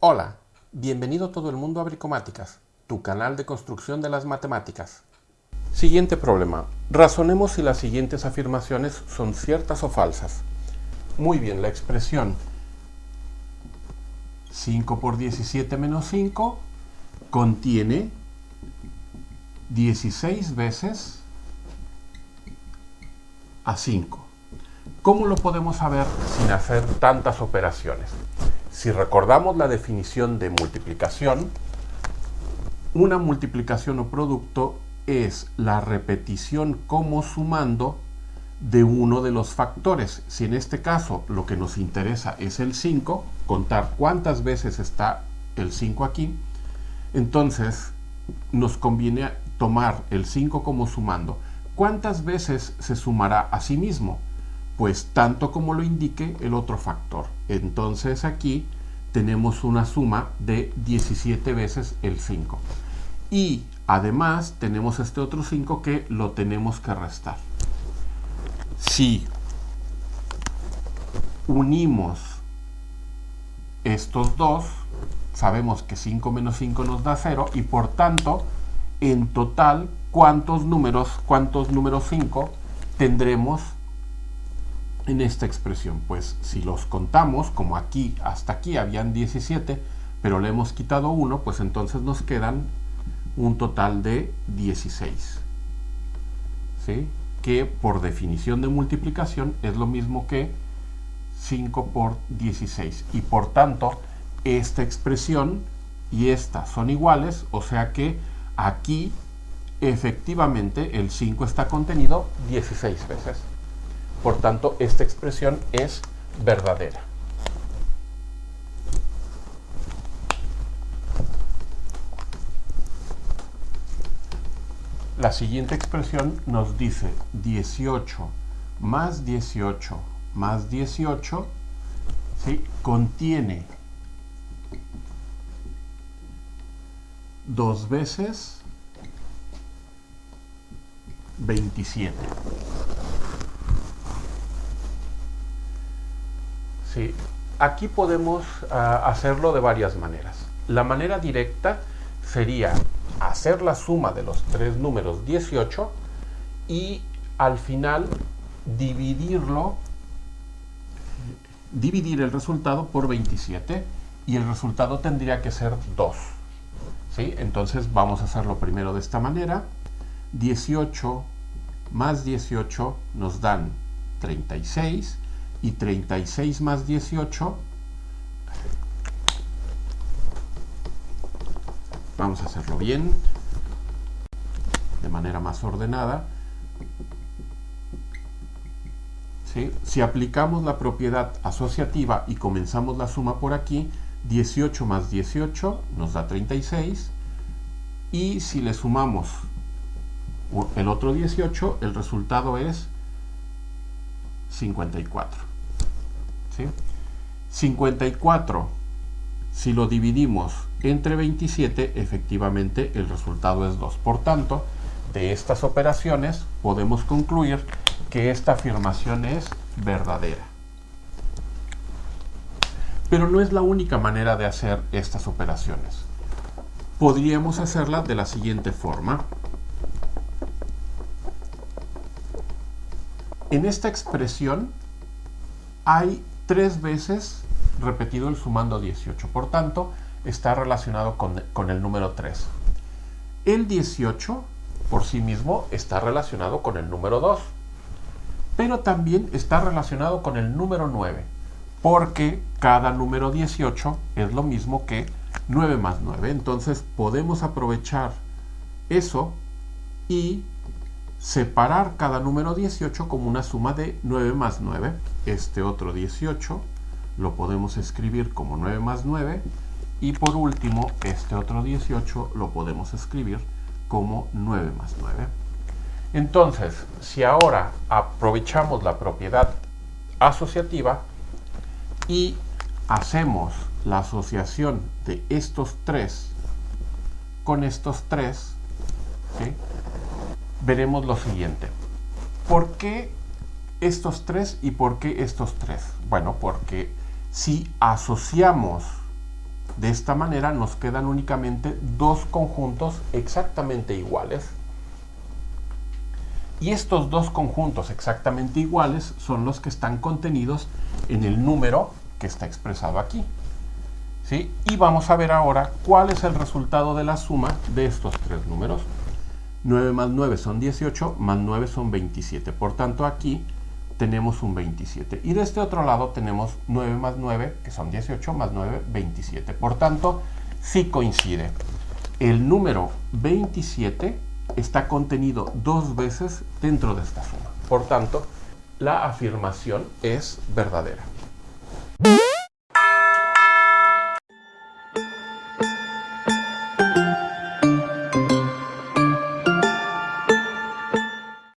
Hola, bienvenido todo el mundo a Bricomáticas, tu canal de construcción de las matemáticas. Siguiente problema. Razonemos si las siguientes afirmaciones son ciertas o falsas. Muy bien, la expresión 5 por 17 menos 5 contiene 16 veces a 5. ¿Cómo lo podemos saber sin hacer tantas operaciones? Si recordamos la definición de multiplicación, una multiplicación o producto es la repetición como sumando de uno de los factores. Si en este caso lo que nos interesa es el 5, contar cuántas veces está el 5 aquí, entonces nos conviene tomar el 5 como sumando. ¿Cuántas veces se sumará a sí mismo? Pues tanto como lo indique el otro factor. Entonces aquí tenemos una suma de 17 veces el 5. Y además tenemos este otro 5 que lo tenemos que restar. Si unimos estos dos, sabemos que 5 menos 5 nos da 0 y por tanto, en total, ¿cuántos números, cuántos números 5 tendremos en esta expresión? Pues si los contamos, como aquí hasta aquí habían 17, pero le hemos quitado 1, pues entonces nos quedan un total de 16. ¿Sí? Que por definición de multiplicación es lo mismo que 5 por 16. Y por tanto, esta expresión y esta son iguales, o sea que aquí efectivamente el 5 está contenido 16 veces. Por tanto, esta expresión es verdadera. La siguiente expresión nos dice 18 más 18 más 18 ¿sí? contiene dos veces 27. Aquí podemos uh, hacerlo de varias maneras. La manera directa sería hacer la suma de los tres números 18 y al final dividirlo, dividir el resultado por 27 y el resultado tendría que ser 2. ¿sí? Entonces vamos a hacerlo primero de esta manera. 18 más 18 nos dan 36 y 36 más 18 Vamos a hacerlo bien, de manera más ordenada. Si aplicamos la propiedad asociativa y comenzamos la suma por aquí, 18 más 18 nos da 36. Y si le sumamos el otro 18, el resultado es 54. ¿Sí? 54 si lo dividimos entre 27, efectivamente el resultado es 2. Por tanto, de estas operaciones podemos concluir que esta afirmación es verdadera. Pero no es la única manera de hacer estas operaciones. Podríamos hacerla de la siguiente forma. En esta expresión hay tres veces repetido el sumando 18. Por tanto, está relacionado con, el número 3. El 18 por sí mismo está relacionado con el número 2. Pero también está relacionado con el número 9. Porque cada número 18 es lo mismo que 9 más 9. Entonces podemos aprovechar eso y separar cada número 18 como una suma de 9 más 9. Este otro 18 lo podemos escribir como 9 más 9 y por último este otro 18 lo podemos escribir como 9 más 9. Entonces, si ahora aprovechamos la propiedad asociativa y hacemos la asociación de estos tres con estos tres, veremos lo siguiente. ¿Por qué estos tres y por qué estos tres? Bueno, porque si asociamos De esta manera nos quedan únicamente dos conjuntos exactamente iguales. Y estos dos conjuntos exactamente iguales son los que están contenidos en el número que está expresado aquí. ¿Sí? Y vamos a ver ahora cuál es el resultado de la suma de estos tres números. 9 más 9 son 18, más 9 son 27. Por tanto, aquí tenemos un 27. Y de este otro lado tenemos 9 más 9, que son 18, más 9, 27. Por tanto, sí coincide. El número 27 está contenido dos veces dentro de esta suma. Por tanto, la afirmación es verdadera.